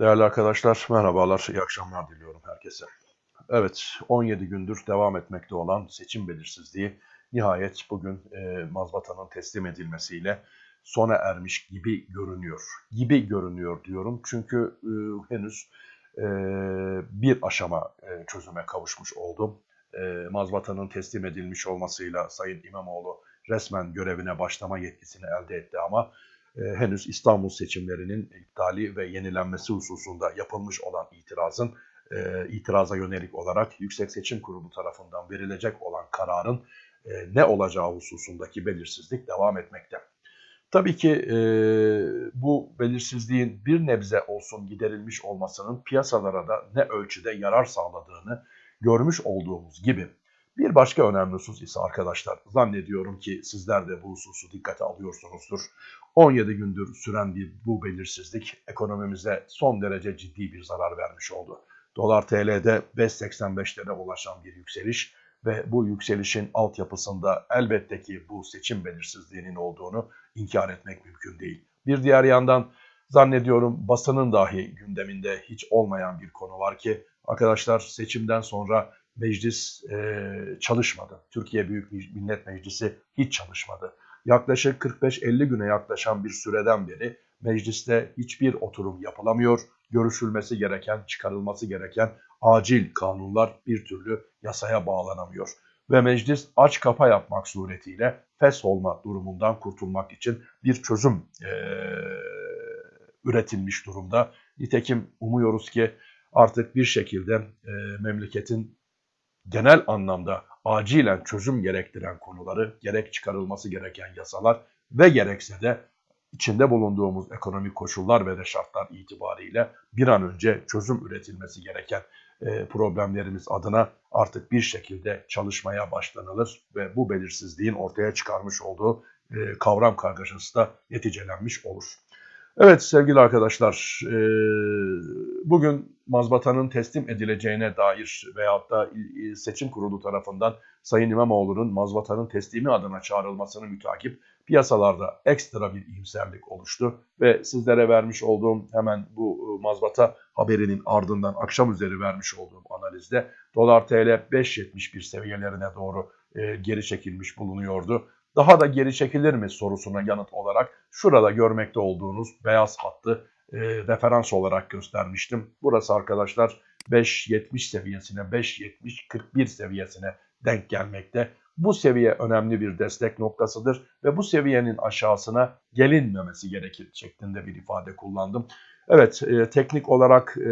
Değerli arkadaşlar, merhabalar, iyi akşamlar diliyorum herkese. Evet, 17 gündür devam etmekte olan seçim belirsizliği nihayet bugün e, mazbatanın teslim edilmesiyle sona ermiş gibi görünüyor. Gibi görünüyor diyorum çünkü e, henüz e, bir aşama e, çözüme kavuşmuş oldu. E, mazbatanın teslim edilmiş olmasıyla Sayın İmamoğlu resmen görevine başlama yetkisini elde etti ama henüz İstanbul seçimlerinin iptali ve yenilenmesi hususunda yapılmış olan itirazın e, itiraza yönelik olarak Yüksek Seçim Kurulu tarafından verilecek olan kararın e, ne olacağı hususundaki belirsizlik devam etmekte. Tabii ki e, bu belirsizliğin bir nebze olsun giderilmiş olmasının piyasalara da ne ölçüde yarar sağladığını görmüş olduğumuz gibi bir başka önemli husus ise arkadaşlar zannediyorum ki sizler de bu hususu dikkate alıyorsunuzdur. 17 gündür süren bir bu belirsizlik ekonomimize son derece ciddi bir zarar vermiş oldu. Dolar TL'de 5.85'lere ulaşan bir yükseliş ve bu yükselişin altyapısında elbette ki bu seçim belirsizliğinin olduğunu inkar etmek mümkün değil. Bir diğer yandan zannediyorum basının dahi gündeminde hiç olmayan bir konu var ki arkadaşlar seçimden sonra meclis e, çalışmadı. Türkiye Büyük Millet Meclisi hiç çalışmadı. Yaklaşık 45-50 güne yaklaşan bir süreden beri mecliste hiçbir oturum yapılamıyor. Görüşülmesi gereken, çıkarılması gereken acil kanunlar bir türlü yasaya bağlanamıyor. Ve meclis aç kapa yapmak suretiyle fes olma durumundan kurtulmak için bir çözüm e, üretilmiş durumda. Nitekim umuyoruz ki artık bir şekilde e, memleketin genel anlamda acilen çözüm gerektiren konuları, gerek çıkarılması gereken yasalar ve gerekse de içinde bulunduğumuz ekonomik koşullar ve şartlar itibariyle bir an önce çözüm üretilmesi gereken e, problemlerimiz adına artık bir şekilde çalışmaya başlanılır ve bu belirsizliğin ortaya çıkarmış olduğu e, kavram kargaşası da neticelenmiş olur. Evet sevgili arkadaşlar, e, bugün mazbatanın teslim edileceğine dair veyahut da seçim kurulu tarafından Sayın İmamoğlu'nun mazbatanın teslimi adına çağrılmasını mütakip piyasalarda ekstra bir iyimserlik oluştu. Ve sizlere vermiş olduğum hemen bu mazbata haberinin ardından akşam üzeri vermiş olduğum analizde dolar TL 5.71 seviyelerine doğru e, geri çekilmiş bulunuyordu daha da geri çekilir mi sorusuna yanıt olarak şurada görmekte olduğunuz beyaz hattı e, referans olarak göstermiştim. Burası arkadaşlar 5.70 seviyesine, 5.70-41 seviyesine denk gelmekte. Bu seviye önemli bir destek noktasıdır ve bu seviyenin aşağısına gelinmemesi gerekir şeklinde bir ifade kullandım. Evet e, teknik olarak e,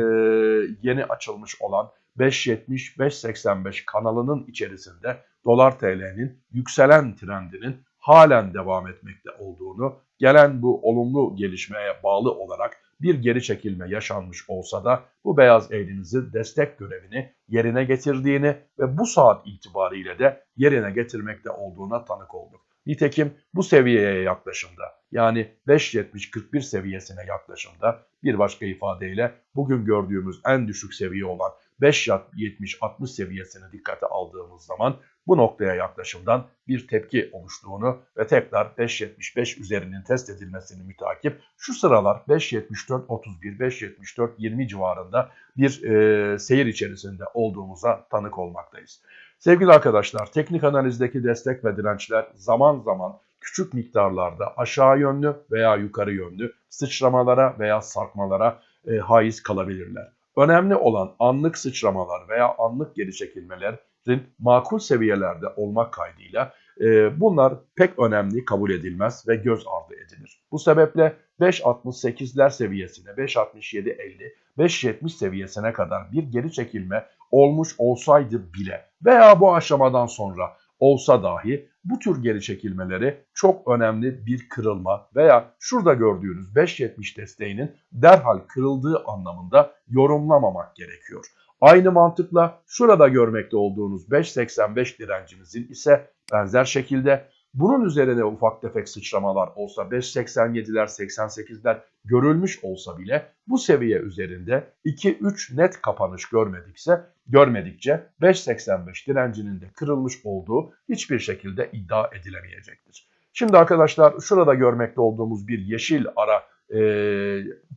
yeni açılmış olan 5.70-5.85 kanalının içerisinde dolar TL'nin yükselen trendinin halen devam etmekte olduğunu, gelen bu olumlu gelişmeye bağlı olarak bir geri çekilme yaşanmış olsa da bu beyaz eğrinizi destek görevini yerine getirdiğini ve bu saat itibariyle de yerine getirmekte olduğuna tanık olduk. Nitekim bu seviyeye yaklaşımda yani 5.70-41 seviyesine yaklaşımda bir başka ifadeyle bugün gördüğümüz en düşük seviye olan 5.70-60 seviyesine dikkate aldığımız zaman bu noktaya yaklaşımdan bir tepki oluştuğunu ve tekrar 5.75 üzerinin test edilmesini mütakip şu sıralar 5.74-31, 5.74-20 civarında bir e, seyir içerisinde olduğumuza tanık olmaktayız. Sevgili arkadaşlar teknik analizdeki destek ve dirençler zaman zaman küçük miktarlarda aşağı yönlü veya yukarı yönlü sıçramalara veya sarkmalara e, haiz kalabilirler. Önemli olan anlık sıçramalar veya anlık geri çekilmelerin makul seviyelerde olmak kaydıyla e, bunlar pek önemli kabul edilmez ve göz ardı edilir. Bu sebeple 5.68'ler seviyesine, 5.67-50, 5.70 seviyesine kadar bir geri çekilme olmuş olsaydı bile veya bu aşamadan sonra olsa dahi bu tür geri çekilmeleri çok önemli bir kırılma veya şurada gördüğünüz 5.70 desteğinin derhal kırıldığı anlamında yorumlamamak gerekiyor. Aynı mantıkla şurada görmekte olduğunuz 5.85 direncimizin ise benzer şekilde bunun üzerine ufak tefek sıçramalar olsa 5.87'ler 88'ler görülmüş olsa bile bu seviye üzerinde 2-3 net kapanış görmedikse görmedikçe 5.85 direncinin de kırılmış olduğu hiçbir şekilde iddia edilemeyecektir. Şimdi arkadaşlar şurada görmekte olduğumuz bir yeşil ara e,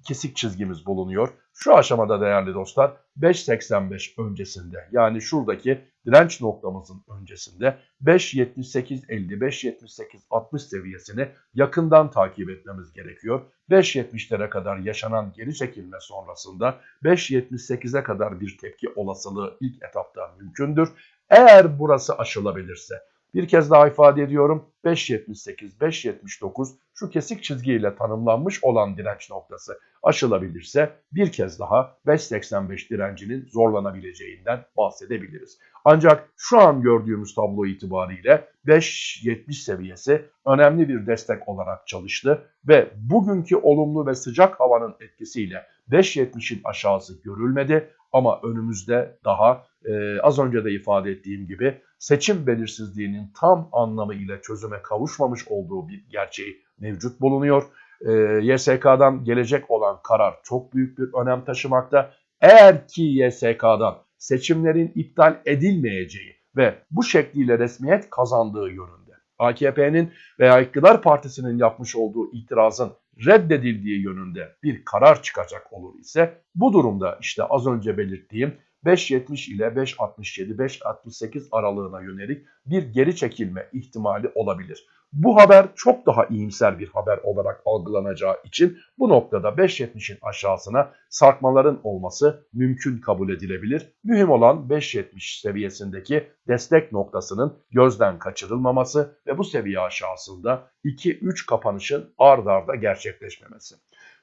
kesik çizgimiz bulunuyor. Şu aşamada değerli dostlar 5.85 öncesinde yani şuradaki direnç noktamızın öncesinde 5.78.50 5.78.60 seviyesini yakından takip etmemiz gerekiyor. 5.70'lere kadar yaşanan geri çekilme sonrasında 5.78'e kadar bir tepki olasılığı ilk etapta mümkündür. Eğer burası aşılabilirse bir kez daha ifade ediyorum. 5.78, 5.79 şu kesik çizgiyle tanımlanmış olan direnç noktası. Aşılabilirse bir kez daha 5.85 direncinin zorlanabileceğinden bahsedebiliriz. Ancak şu an gördüğümüz tablo itibariyle 5.70 seviyesi önemli bir destek olarak çalıştı ve bugünkü olumlu ve sıcak havanın etkisiyle 5.70'in aşağısı görülmedi ama önümüzde daha e, az önce de ifade ettiğim gibi seçim belirsizliğinin tam anlamıyla çözüme kavuşmamış olduğu bir gerçeği mevcut bulunuyor. E, YSK'dan gelecek olan karar çok büyük bir önem taşımakta. Eğer ki YSK'dan seçimlerin iptal edilmeyeceği ve bu şekliyle resmiyet kazandığı yönünde AKP'nin veya iktidar partisinin yapmış olduğu itirazın reddedildiği yönünde bir karar çıkacak olur ise bu durumda işte az önce belirttiğim 5.70 ile 5.67, 5.68 aralığına yönelik bir geri çekilme ihtimali olabilir. Bu haber çok daha iyimser bir haber olarak algılanacağı için bu noktada 5.70'in aşağısına sarkmaların olması mümkün kabul edilebilir. Mühim olan 5.70 seviyesindeki destek noktasının gözden kaçırılmaması ve bu seviye aşağısında 2-3 kapanışın ard arda gerçekleşmemesi.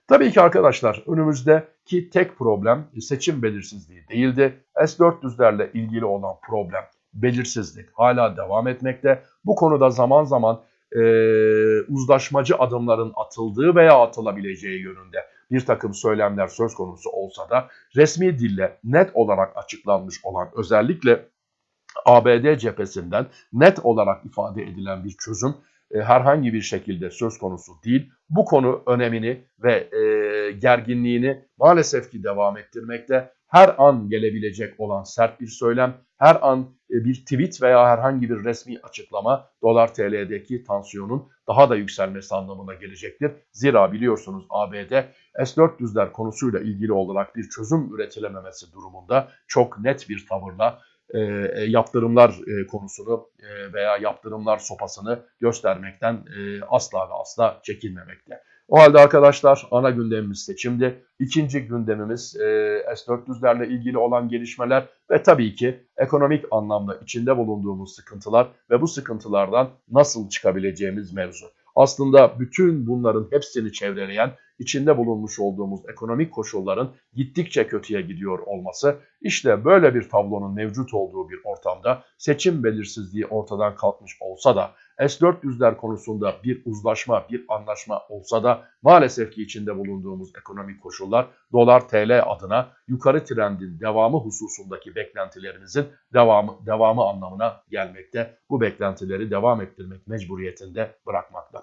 Tabii ki arkadaşlar önümüzdeki tek problem seçim belirsizliği değildi. S-400'lerle ilgili olan problem belirsizlik hala devam etmekte. Bu konuda zaman zaman e, uzlaşmacı adımların atıldığı veya atılabileceği yönünde bir takım söylemler söz konusu olsa da resmi dille net olarak açıklanmış olan özellikle ABD cephesinden net olarak ifade edilen bir çözüm e, herhangi bir şekilde söz konusu değil. Bu konu önemini ve e, gerginliğini maalesef ki devam ettirmekte. Her an gelebilecek olan sert bir söylem, her an bir tweet veya herhangi bir resmi açıklama dolar TL'deki tansiyonun daha da yükselmesi anlamına gelecektir. Zira biliyorsunuz ABD S-400'ler konusuyla ilgili olarak bir çözüm üretilememesi durumunda çok net bir tavırla e, e, yaptırımlar e, konusunu e, veya yaptırımlar sopasını göstermekten e, asla ve asla çekinmemekte. O halde arkadaşlar ana gündemimiz seçimdi. İkinci gündemimiz e, S-400'lerle ilgili olan gelişmeler ve tabii ki ekonomik anlamda içinde bulunduğumuz sıkıntılar ve bu sıkıntılardan nasıl çıkabileceğimiz mevzu. Aslında bütün bunların hepsini çevreleyen içinde bulunmuş olduğumuz ekonomik koşulların gittikçe kötüye gidiyor olması işte böyle bir tablonun mevcut olduğu bir ortamda seçim belirsizliği ortadan kalkmış olsa da S-400'ler konusunda bir uzlaşma, bir anlaşma olsa da maalesef ki içinde bulunduğumuz ekonomik koşullar dolar TL adına yukarı trendin devamı hususundaki beklentilerimizin devamı, devamı anlamına gelmekte. Bu beklentileri devam ettirmek mecburiyetinde bırakmakta.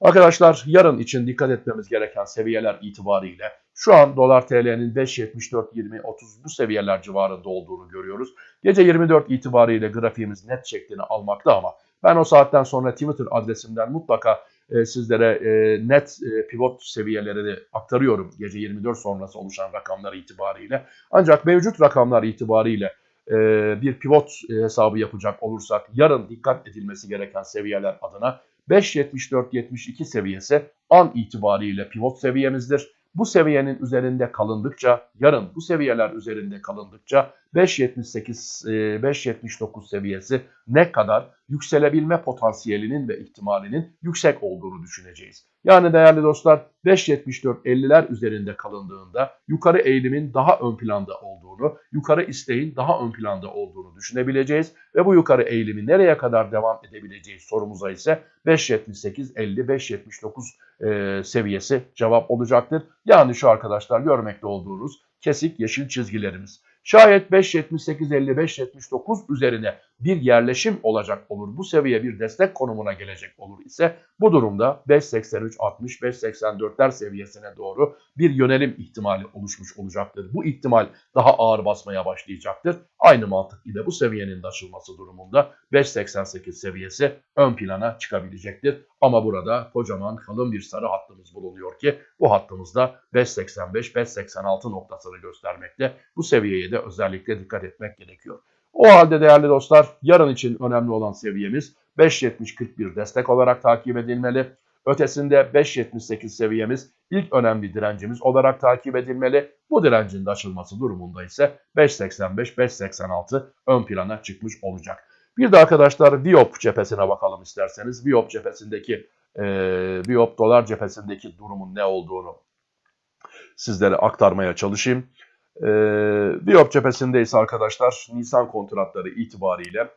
Arkadaşlar yarın için dikkat etmemiz gereken seviyeler itibariyle şu an dolar TL'nin 5.74-20-30 bu seviyeler civarında olduğunu görüyoruz. Gece 24 itibariyle grafiğimiz net şeklini almakta ama ben o saatten sonra Twitter adresimden mutlaka e, sizlere e, net e, pivot seviyelerini aktarıyorum gece 24 sonrası oluşan rakamlar itibariyle. Ancak mevcut rakamlar itibariyle e, bir pivot e, hesabı yapacak olursak yarın dikkat edilmesi gereken seviyeler adına 5.74-72 seviyesi an itibariyle pivot seviyemizdir. Bu seviyenin üzerinde kalındıkça, yarın bu seviyeler üzerinde kalındıkça 5.78, 5.79 e, seviyesi ne kadar yükselebilme potansiyelinin ve ihtimalinin yüksek olduğunu düşüneceğiz. Yani değerli dostlar 5.74-50'ler üzerinde kalındığında yukarı eğilimin daha ön planda olduğunu, yukarı isteğin daha ön planda olduğunu düşünebileceğiz. Ve bu yukarı eğilimi nereye kadar devam edebileceğiz sorumuza ise 5.78-50-5.79 e, seviyesi cevap olacaktır. Yani şu arkadaşlar görmekte olduğunuz kesik yeşil çizgilerimiz. Şayet 5.78-55-79 üzerine bir yerleşim olacak olur, bu seviye bir destek konumuna gelecek olur ise bu durumda 5.83-60-5.84'ler seviyesine doğru bir yönelim ihtimali oluşmuş olacaktır. Bu ihtimal daha ağır basmaya başlayacaktır. Aynı mantık ile bu seviyenin de aşılması durumunda 5.88 seviyesi ön plana çıkabilecektir. Ama burada kocaman kalın bir sarı hattımız bulunuyor ki bu hattımızda 5.85-5.86 noktasını göstermekte. Bu seviyeye de özellikle dikkat etmek gerekiyor. O halde değerli dostlar yarın için önemli olan seviyemiz 5.70-41 destek olarak takip edilmeli. Ötesinde 5.78 seviyemiz ilk önemli direncimiz olarak takip edilmeli. Bu direncin de açılması durumunda ise 5.85-5.86 ön plana çıkmış olacak. Bir de arkadaşlar Viop cephesine bakalım isterseniz. Viop cephesindeki e, Viop dolar cephesindeki durumun ne olduğunu sizlere aktarmaya çalışayım. E, Viop cephesinde arkadaşlar Nisan kontratları itibariyle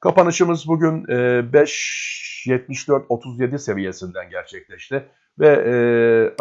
kapanışımız bugün e, 5.74.37 seviyesinden gerçekleşti ve e,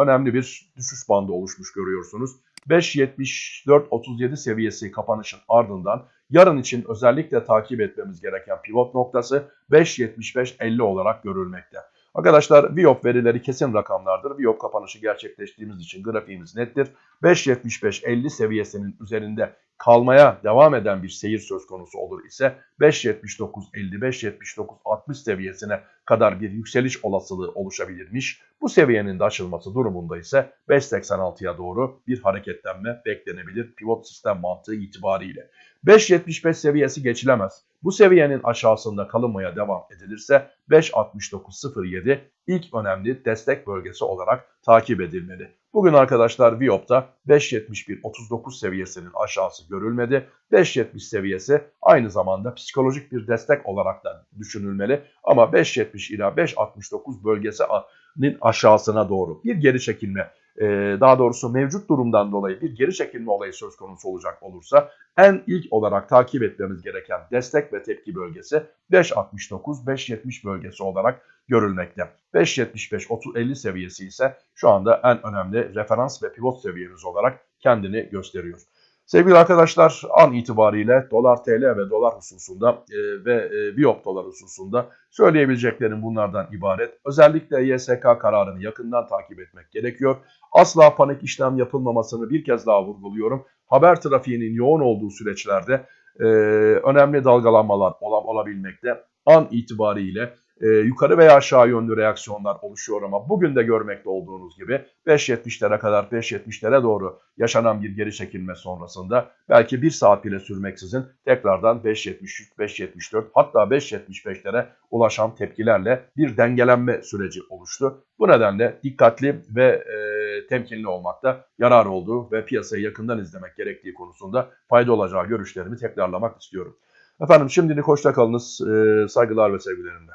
önemli bir düşüş bandı oluşmuş görüyorsunuz. 5.74.37 seviyesi kapanışın ardından yarın için özellikle takip etmemiz gereken pivot noktası 5.75.50 olarak görülmekte. Arkadaşlar Viop verileri kesin rakamlardır. Viop kapanışı gerçekleştiğimiz için grafiğimiz nettir. 5.75.50 seviyesinin üzerinde kalmaya devam eden bir seyir söz konusu olur ise 5.79.50-5.79.60 seviyesine kadar bir yükseliş olasılığı oluşabilirmiş. Bu seviyenin de açılması durumunda ise 5.86'ya doğru bir hareketlenme beklenebilir pivot sistem mantığı itibariyle. 5.75 seviyesi geçilemez. Bu seviyenin aşağısında kalınmaya devam edilirse 5.69.07 ilk önemli destek bölgesi olarak takip edilmeli. Bugün arkadaşlar Viop'ta 5.71.39 seviyesinin aşağısı görülmedi. 5.70 seviyesi aynı zamanda psikolojik bir destek olarak da düşünülmeli. Ama 5.70 ila 5.69 bölgesinin aşağısına doğru bir geri çekilme daha doğrusu mevcut durumdan dolayı bir geri çekilme olayı söz konusu olacak olursa en ilk olarak takip etmemiz gereken destek ve tepki bölgesi 5.69-5.70 bölgesi olarak görülmekte. 5.75-50 seviyesi ise şu anda en önemli referans ve pivot seviyemiz olarak kendini gösteriyor. Sevgili arkadaşlar an itibariyle dolar TL ve dolar hususunda e, ve e, Biop dolar hususunda söyleyebileceklerim bunlardan ibaret. Özellikle YSK kararını yakından takip etmek gerekiyor. Asla panik işlem yapılmamasını bir kez daha vurguluyorum. Haber trafiğinin yoğun olduğu süreçlerde e, önemli dalgalanmalar ol olabilmekte. An itibariyle e, yukarı veya aşağı yönlü reaksiyonlar oluşuyor ama bugün de görmekte olduğunuz gibi 5.70'lere kadar 5.70'lere doğru yaşanan bir geri çekilme sonrasında belki bir saat bile sürmeksizin tekrardan 5.73, 5.74 hatta 5.75'lere ulaşan tepkilerle bir dengelenme süreci oluştu. Bu nedenle dikkatli ve e, temkinli olmakta yarar olduğu ve piyasayı yakından izlemek gerektiği konusunda fayda olacağı görüşlerimi tekrarlamak istiyorum. Efendim şimdilik hoşça kalınız. E, saygılar ve sevgilerimle.